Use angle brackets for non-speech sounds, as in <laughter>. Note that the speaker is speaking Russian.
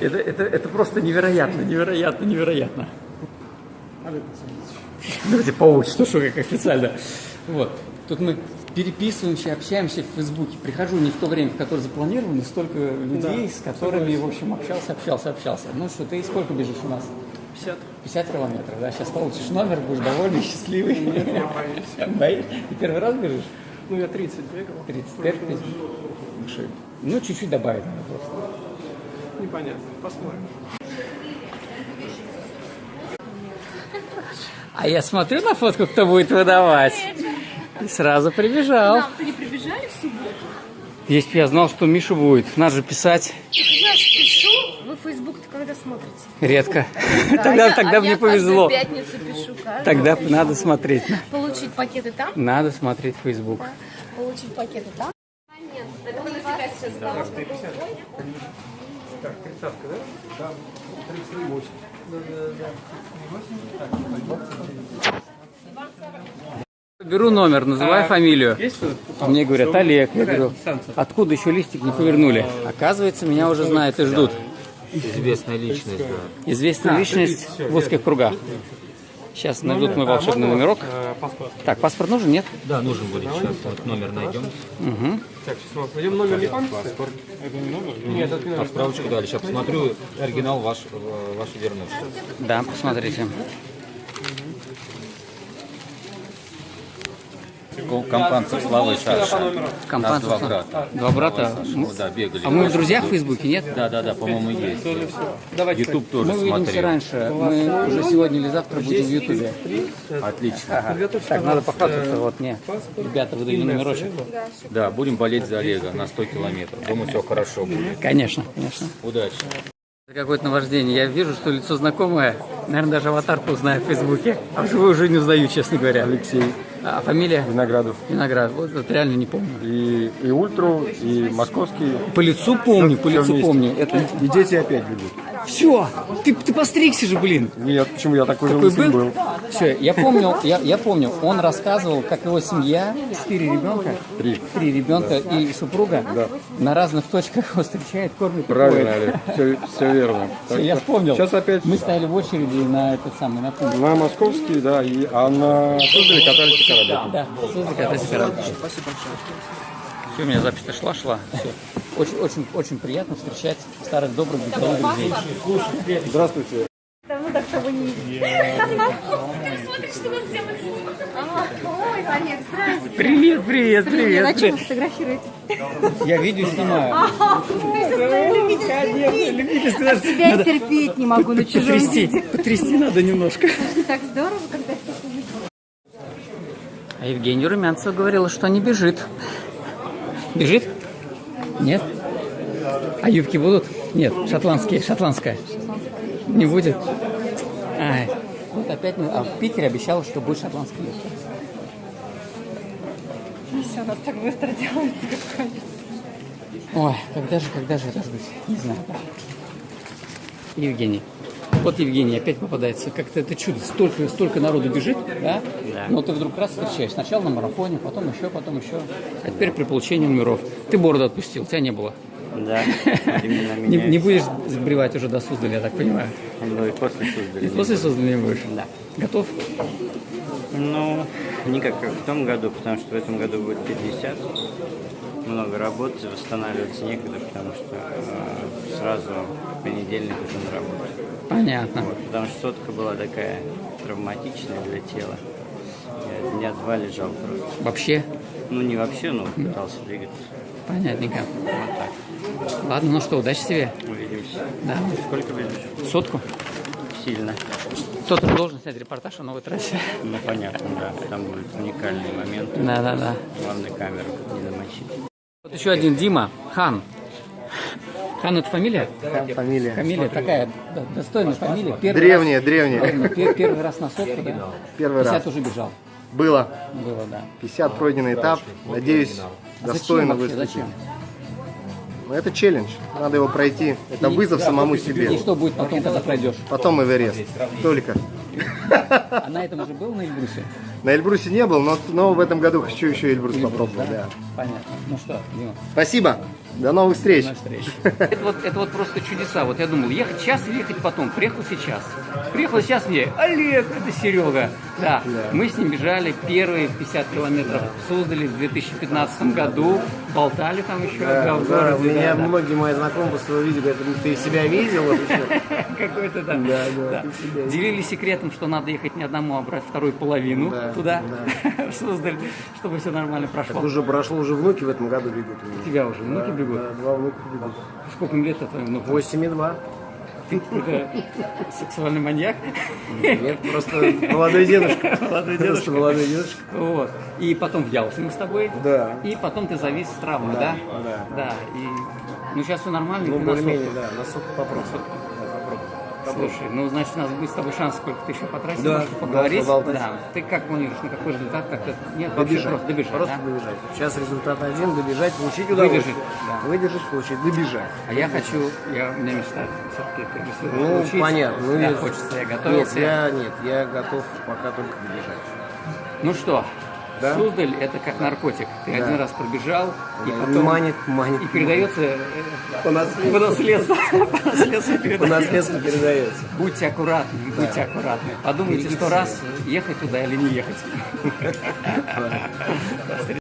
Это, это, это просто невероятно, невероятно, невероятно. Давайте по что как официально. Вот. Тут мы переписываемся, общаемся в Фейсбуке. Прихожу не в то время, в которое запланировано, столько людей, с которыми, в общем, общался, общался, общался. Ну что, ты сколько бежишь у нас? 50. 50 километров, да? Сейчас получишь номер, будешь довольный, счастливый. Нет, я боюсь. Боишь? Ты первый раз бежишь? Ну, я 30 бегал. 35 тысяч? Ну, чуть-чуть добавить надо просто. Непонятно. Посмотрим. А я смотрю на фотку, кто будет выдавать. И сразу прибежал. Нам-то не прибежали в субботу? Если бы я знал, что Миша будет, надо же писать Я пишу, вы Facebook-то когда смотрите? редко. Да, <laughs> Тогда, я- тогда а мне я повезло. пятницу пишу, Тогда пишу. надо смотреть. Получить пакеты там, Надо смотреть Facebook. получить пакеты там. Нет, это на себя сейчас Так, тридцатка, да? Да. 38. Беру номер, называю фамилию. Есть? А мне говорят, Олег. Я говорю, откуда еще листик не повернули? Оказывается, меня уже знают и ждут. Известная личность, да. Известная личность в узких кругах. Сейчас найдут мой волшебный номерок. Э, паспорт. Так, паспорт нужен? Нет? Да, нужен будет сейчас. Вот номер найдем. Угу. Так, сейчас мы найдем номер не помните? Это не номер? Нет, это не А номер. справочку дали. Сейчас посмотрю. Оригинал ваш, э, ваш вернут. Да, посмотрите. Компанцев Слава и Саша. Компанцев. два брата. Два брата. Ну да, бегали. А мы в друзьях в Фейсбуке, нет? Да, да, да, по-моему, есть. Давайте. Ютуб тоже Мы увидимся смотрел. раньше. Мы уже сегодня или завтра будем в Ютубе. Отлично. Так, надо похвастаться. Вот мне. Ребята выдали номерочек. Да, будем болеть за Олега на 100 километров. Думаю, все хорошо будет. Конечно, конечно. Удачи. Это какое-то наваждение. Я вижу, что лицо знакомое. Наверное, даже аватарку узнаю в Фейсбуке. А вживую уже не узнаю, честно говоря. Алексей А фамилия? Виноградов. Виноград. Вот это реально не помню. И, и ультру, и московский. По лицу помню, по Всё лицу помню. Это И дети опять бегут. Все. Ты, ты постригся же, блин. Нет, почему я такой же Такой лысый был? был? Все, я помню, я, я помню, он рассказывал, как его семья, четыре ребенка, Три. три ребенка и супруга на разных точках его встречает, кормит. Правильно. Олег, все, все верно. Так я что вспомнил. Сейчас опять Мы стояли в очереди на этот самый, на пункт. на московский, да, и, а на Суздале катались и кораблики. Да, Суздаль, катайся, корабль. Спасибо большое. Все, у меня запись-то шла, шла. Всё. Очень, очень, очень приятно встречать старых добрых беговых друзей. Здравствуйте. Давно так того не видели. Ты смотришь, что нас делают. Ой, Олег, здрасте. Привет, привет, А привет. что вы фотографируете? Я видео снимаю. Тебя терпеть не могу на чужом Потрясти, виде. потрясти надо немножко. Так здорово, когда все. А Евгения Румянцева говорила, что не бежит. Бежит? Нет? А юбки будут? Нет, шотландские, шотландская. Не будет? Ай, вот опять, мы- а в Питере обещала, что будет шотландская юбка. Все, нас так быстро делается, как. Ой, когда же, когда же это ждать? Не знаю. Евгений. Вот Евгений опять попадается. Как-то это чудо. Столько, столько народу бежит, да? Но ты вдруг раз встречаешь. Сначала на марафоне, потом еще, потом еще. А теперь при получении номеров. Ты бороду отпустил, тебя не было. Да, именно <laughs> Не, меня. не будешь сбривать уже до Суздаля, я так понимаю. Ну и после И Суздаля. после Суздаля не будешь? Да. Готов? Ну, не как в том году, потому что в этом году будет 50. Много работы, восстанавливаться некогда, потому что э, сразу в понедельник уже на работу. Понятно. Вот, потому что сотка была такая травматичная для тела. Я дня два лежал просто. Вообще? Ну, не вообще, но пытался двигаться. Понятненько. Вот так. Ладно, ну что, удачи тебе. Увидимся. Да. Сколько бежишь? Сотку. Сильно. Кто-то же должен снять репортаж о новой трассе. Ну, понятно, да. Там будет уникальный момент. Да, да, да. Главное камеру не замочить. Вот еще один Дима, Хан. Хан это фамилия? Фамилия. Фамилия такая достойная фамилия. Первый Древняя, раз- древняя. Правильно, пер- первый раз на сотку, да? Первый 50 раз. уже бежал. Было. Было, да. 50 пройденный этап. Надеюсь, А достойно зачем вообще? выступить. Зачем? Но это челлендж. Надо его пройти. Это вызов самому И себе. что будет потом, когда пройдешь? Потом Эверест. Только. А на этом уже был на Эльбрусе? На Эльбрусе не был, но, но в этом году хочу еще Эльбрус попробовать. Да. Понятно. Ну что, Дима, Спасибо. До новых встреч. до встречи. Это вот, это вот просто чудеса. Вот я думал, ехать сейчас или ехать потом. Приехал сейчас. Приехал сейчас мне, Олег, это Серега. Да, мы с ним бежали первые 50 километров в Суздале в 2015 году. Болтали там еще да, в Да, городе. меня да, да. многие мои знакомые после того видео говорят, «Ну, ты себя видел? Вот. <laughs> Какой-то, да. Да, да, Да. Делились секретом, что надо ехать не одному, а брать вторую половину Да, туда, в <laughs> Суздаль, чтобы все нормально прошло. Так уже прошло, уже внуки в этом году бегут. У тебя уже внуки Да, бегут? Да, два внука бегут. Сколько им лет твоим внукам? 8 и 2. Ты сексуальный маньяк? Нет, просто молодой дедушка. <laughs> Молодой Просто дедушка. молодой дедушка. Вот. И потом в Ялте мы с тобой. Да. И потом ты завис с травмой, да? да. Да. И... Ну, сейчас все нормально. Ну, более-менее, да, на сотку попробуй. Да. Слушай, ну, значит, у нас будет с тобой шанс, сколько ты еще потратишь, Да, да, поговорить. поболтать. Да. Ты как планируешь, на какой результат? Как-то... Нет, Добежать. просто добежать, Просто да? добежать. Сейчас результат один, добежать, получить удовольствие. Выдержать, да. Выдержать, получить, добежать. А я хочу, я, у меня мечта все-таки режиссера Ну, получить. понятно. Ну, да, я- хочется, я Нет, готовился. я, нет, я готов пока только добежать. Ну что, Да? Суздаль это как наркотик. Ты Да. один раз пробежал, и Да, потом манит, манит. и передается э, По наследству. по наследству. <laughs> По наследству По передается. наследству передается. Будьте аккуратны, будьте аккуратны. Подумайте сто раз, ехать туда или не ехать. <laughs>